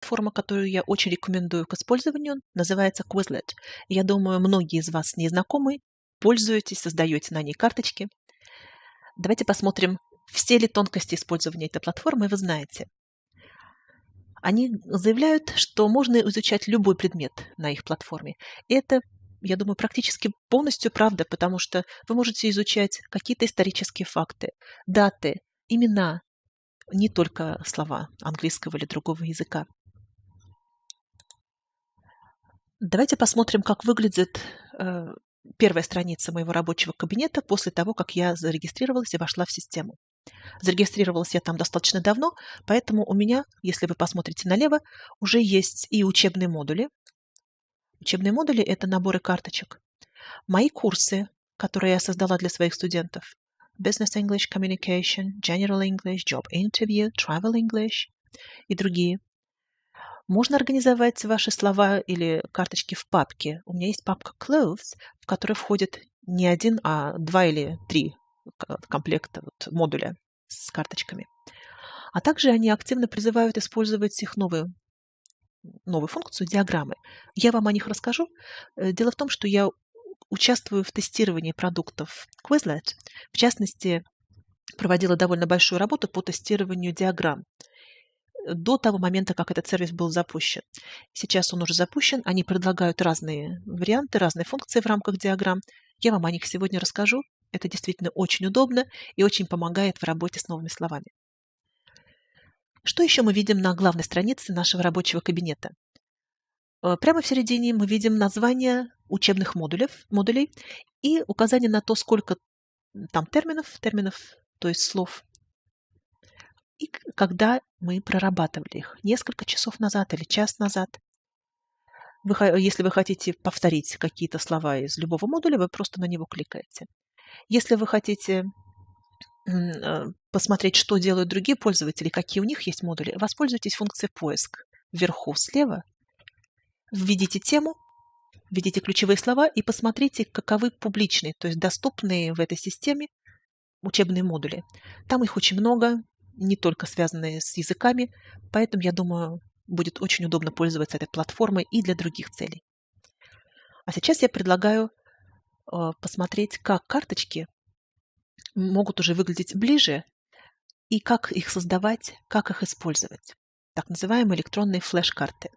платформа, которую я очень рекомендую к использованию, называется Quizlet. Я думаю, многие из вас с ней знакомы, пользуетесь, создаете на ней карточки. Давайте посмотрим, все ли тонкости использования этой платформы вы знаете. Они заявляют, что можно изучать любой предмет на их платформе. И это, я думаю, практически полностью правда, потому что вы можете изучать какие-то исторические факты, даты, имена, не только слова английского или другого языка. Давайте посмотрим, как выглядит э, первая страница моего рабочего кабинета после того, как я зарегистрировалась и вошла в систему. Зарегистрировалась я там достаточно давно, поэтому у меня, если вы посмотрите налево, уже есть и учебные модули. Учебные модули – это наборы карточек. Мои курсы, которые я создала для своих студентов. Business English Communication, General English, Job Interview, Travel English и другие. Можно организовать ваши слова или карточки в папке. У меня есть папка Clothes, в которой входит не один, а два или три комплекта вот, модуля с карточками. А также они активно призывают использовать их новую, новую функцию диаграммы. Я вам о них расскажу. Э, дело в том, что я участвую в тестировании продуктов Quizlet. В частности, проводила довольно большую работу по тестированию диаграмм до того момента, как этот сервис был запущен. Сейчас он уже запущен, они предлагают разные варианты, разные функции в рамках диаграмм. Я вам о них сегодня расскажу. Это действительно очень удобно и очень помогает в работе с новыми словами. Что еще мы видим на главной странице нашего рабочего кабинета? Э, прямо в середине мы видим название учебных модулей, модулей и указание на то, сколько там терминов, терминов, то есть слов, и когда мы прорабатывали их, несколько часов назад или час назад. Вы, если вы хотите повторить какие-то слова из любого модуля, вы просто на него кликаете. Если вы хотите э, посмотреть, что делают другие пользователи, какие у них есть модули, воспользуйтесь функцией поиск. Вверху слева введите тему, введите ключевые слова и посмотрите, каковы публичные, то есть доступные в этой системе учебные модули. Там их очень много, не только связанные с языками, поэтому, я думаю, будет очень удобно пользоваться этой платформой и для других целей. А сейчас я предлагаю э, посмотреть, как карточки могут уже выглядеть ближе и как их создавать, как их использовать. Так называемые электронные флеш-карты.